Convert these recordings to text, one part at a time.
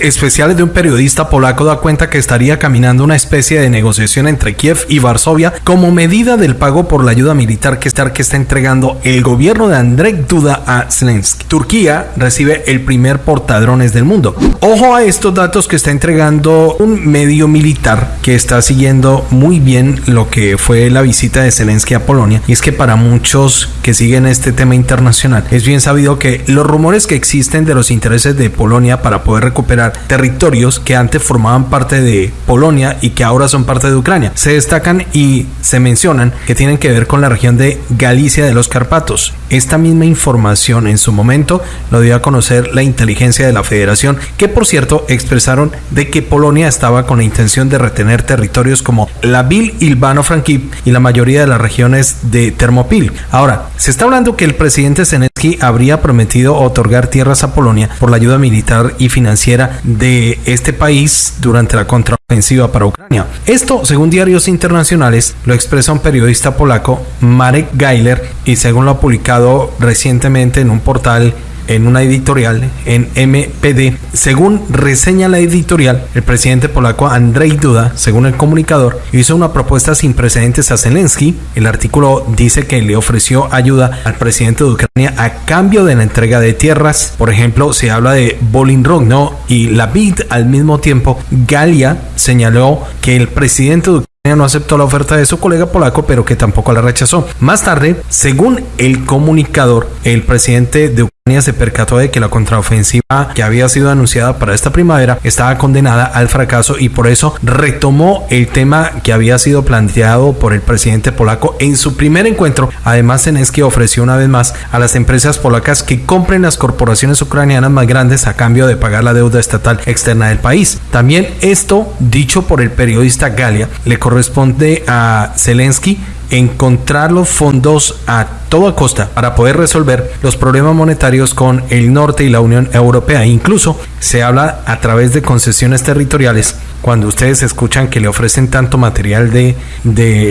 especiales de un periodista polaco da cuenta que estaría caminando una especie de negociación entre Kiev y Varsovia como medida del pago por la ayuda militar que está, está entregando el gobierno de Andrzej Duda a Zelensky. Turquía recibe el primer portadrones del mundo. Ojo a estos datos que está entregando un medio militar que está siguiendo muy bien lo que fue la visita de Zelensky a Polonia. Y es que para muchos que siguen este tema internacional, es bien sabido que los rumores que existen de los intereses de Polonia para poder recuperar territorios que antes formaban parte de Polonia y que ahora son parte de Ucrania se destacan y se mencionan que tienen que ver con la región de Galicia de los Carpatos. Esta misma información en su momento lo dio a conocer la inteligencia de la federación, que por cierto expresaron de que Polonia estaba con la intención de retener territorios como la Vil Ilvano Frankip y la mayoría de las regiones de Termopil. Ahora, se está hablando que el presidente Zelensky habría prometido otorgar tierras a Polonia por la ayuda militar y financiera de este país durante la contraofensiva para Ucrania. Esto, según diarios internacionales, lo expresa un periodista polaco, Marek Geiler, y según lo ha publicado recientemente en un portal en una editorial en MPD. Según reseña la editorial, el presidente polaco Andrzej Duda, según el comunicador, hizo una propuesta sin precedentes a Zelensky. El artículo dice que le ofreció ayuda al presidente de Ucrania a cambio de la entrega de tierras. Por ejemplo, se habla de Bolinrogno y la BID al mismo tiempo. Galia señaló que el presidente de no aceptó la oferta de su colega polaco, pero que tampoco la rechazó. Más tarde, según el comunicador, el presidente de Ucrania se percató de que la contraofensiva que había sido anunciada para esta primavera estaba condenada al fracaso y por eso retomó el tema que había sido planteado por el presidente polaco en su primer encuentro. Además, Zelensky ofreció una vez más a las empresas polacas que compren las corporaciones ucranianas más grandes a cambio de pagar la deuda estatal externa del país. También esto, dicho por el periodista Galia, le corresponde a Zelensky encontrar los fondos a toda costa para poder resolver los problemas monetarios con el norte y la Unión Europea. Incluso se habla a través de concesiones territoriales. Cuando ustedes escuchan que le ofrecen tanto material de,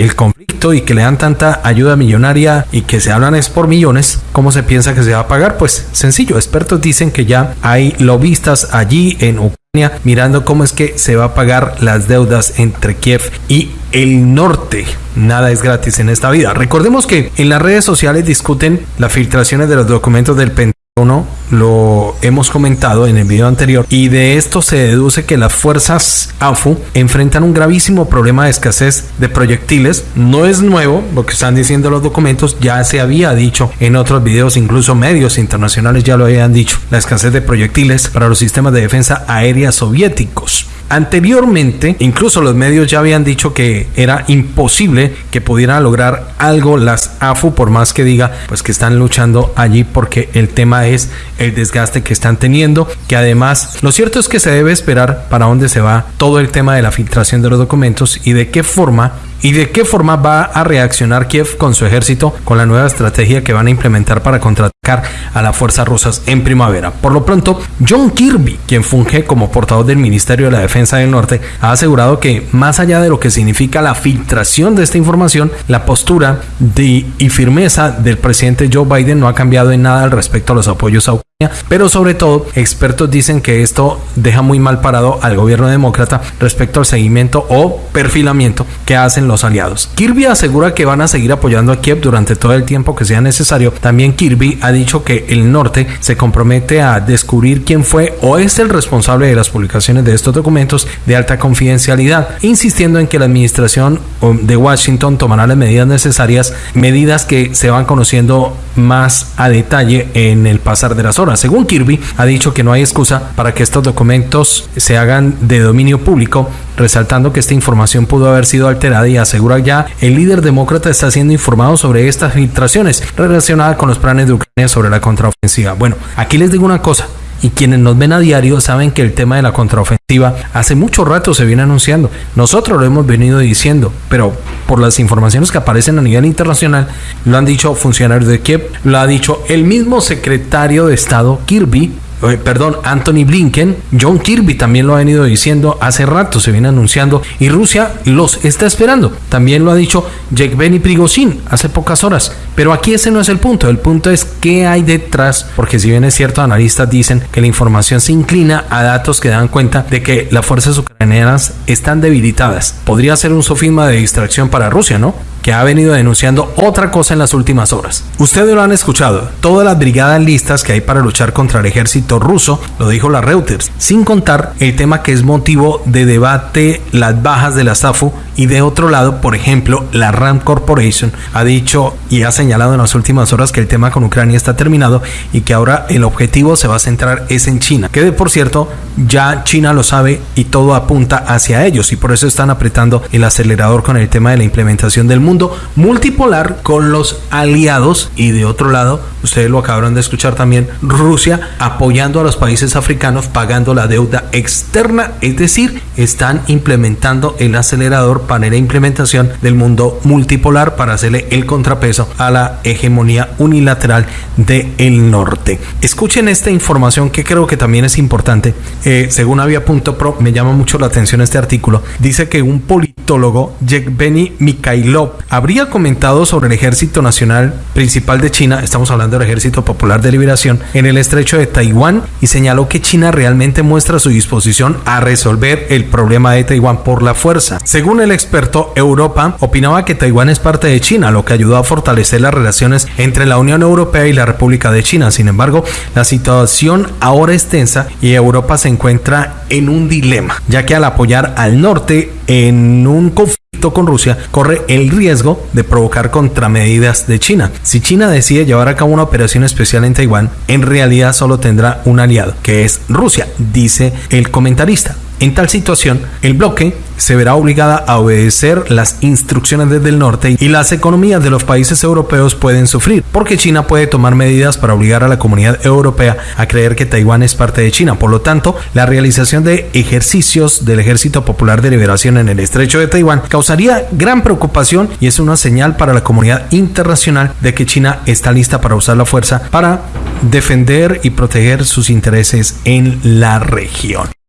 el conflicto y que le dan tanta ayuda millonaria y que se hablan es por millones, ¿cómo se piensa que se va a pagar? Pues sencillo, expertos dicen que ya hay lobistas allí en Ucrania mirando cómo es que se va a pagar las deudas entre Kiev y el norte. Nada es gratis en esta vida. Recordemos que en las redes sociales discuten las filtraciones de los documentos del Pentágono, lo hemos comentado en el video anterior, y de esto se deduce que las fuerzas AFU enfrentan un gravísimo problema de escasez de proyectiles. No es nuevo lo que están diciendo los documentos, ya se había dicho en otros videos, incluso medios internacionales ya lo habían dicho, la escasez de proyectiles para los sistemas de defensa aérea soviéticos. Anteriormente, incluso los medios ya habían dicho que era imposible que pudieran lograr algo las AFU, por más que diga, pues que están luchando allí porque el tema es el desgaste que están teniendo, que además lo cierto es que se debe esperar para dónde se va todo el tema de la filtración de los documentos y de qué forma ¿Y de qué forma va a reaccionar Kiev con su ejército con la nueva estrategia que van a implementar para a las fuerzas rusas en primavera? Por lo pronto, John Kirby, quien funge como portavoz del Ministerio de la Defensa del Norte, ha asegurado que más allá de lo que significa la filtración de esta información, la postura y firmeza del presidente Joe Biden no ha cambiado en nada al respecto a los apoyos a pero sobre todo, expertos dicen que esto deja muy mal parado al gobierno demócrata respecto al seguimiento o perfilamiento que hacen los aliados. Kirby asegura que van a seguir apoyando a Kiev durante todo el tiempo que sea necesario. También Kirby ha dicho que el norte se compromete a descubrir quién fue o es el responsable de las publicaciones de estos documentos de alta confidencialidad, insistiendo en que la administración de Washington tomará las medidas necesarias, medidas que se van conociendo más a detalle en el pasar de las horas. Según Kirby, ha dicho que no hay excusa para que estos documentos se hagan de dominio público, resaltando que esta información pudo haber sido alterada y asegura ya el líder demócrata está siendo informado sobre estas filtraciones relacionadas con los planes de Ucrania sobre la contraofensiva. Bueno, aquí les digo una cosa, y quienes nos ven a diario saben que el tema de la contraofensiva hace mucho rato se viene anunciando. Nosotros lo hemos venido diciendo, pero por las informaciones que aparecen a nivel internacional, lo han dicho funcionarios de Kiev, lo ha dicho el mismo secretario de Estado Kirby perdón, Anthony Blinken, John Kirby también lo ha venido diciendo hace rato, se viene anunciando y Rusia los está esperando. También lo ha dicho Benny Prigozhin hace pocas horas. Pero aquí ese no es el punto, el punto es qué hay detrás, porque si bien es cierto, analistas dicen que la información se inclina a datos que dan cuenta de que las fuerzas ucranianas están debilitadas. Podría ser un sofisma de distracción para Rusia, ¿no? Que ha venido denunciando otra cosa en las últimas horas. Ustedes lo han escuchado, todas las brigadas listas que hay para luchar contra el ejército ruso, lo dijo la Reuters, sin contar el tema que es motivo de debate las bajas de la SAFU y de otro lado, por ejemplo, la RAM Corporation ha dicho y ha señalado en las últimas horas que el tema con Ucrania está terminado y que ahora el objetivo se va a centrar es en China, que de por cierto ya China lo sabe y todo apunta hacia ellos y por eso están apretando el acelerador con el tema de la implementación del mundo multipolar con los aliados y de otro lado, ustedes lo acabaron de escuchar también, Rusia apoyando a los países africanos pagando la deuda externa, es decir, están implementando el acelerador para la implementación del mundo multipolar para hacerle el contrapeso a la hegemonía unilateral del el norte. Escuchen esta información que creo que también es importante. Eh, según Avia.pro, me llama mucho la atención este artículo. Dice que un politólogo, Yevgeny Mikhailov, habría comentado sobre el Ejército Nacional Principal de China, estamos hablando del Ejército Popular de Liberación, en el estrecho de Taiwán y señaló que China realmente muestra su disposición a resolver el problema de Taiwán por la fuerza. Según el experto, Europa opinaba que Taiwán es parte de China, lo que ayudó a fortalecer las relaciones entre la Unión Europea y la República de China. Sin embargo, la situación ahora es tensa y Europa se encuentra en un dilema, ya que al apoyar al norte en un con Rusia corre el riesgo de provocar contramedidas de China. Si China decide llevar a cabo una operación especial en Taiwán, en realidad solo tendrá un aliado, que es Rusia, dice el comentarista. En tal situación, el bloque se verá obligada a obedecer las instrucciones desde el norte y las economías de los países europeos pueden sufrir, porque China puede tomar medidas para obligar a la comunidad europea a creer que Taiwán es parte de China. Por lo tanto, la realización de ejercicios del Ejército Popular de Liberación en el estrecho de Taiwán causaría gran preocupación y es una señal para la comunidad internacional de que China está lista para usar la fuerza para defender y proteger sus intereses en la región.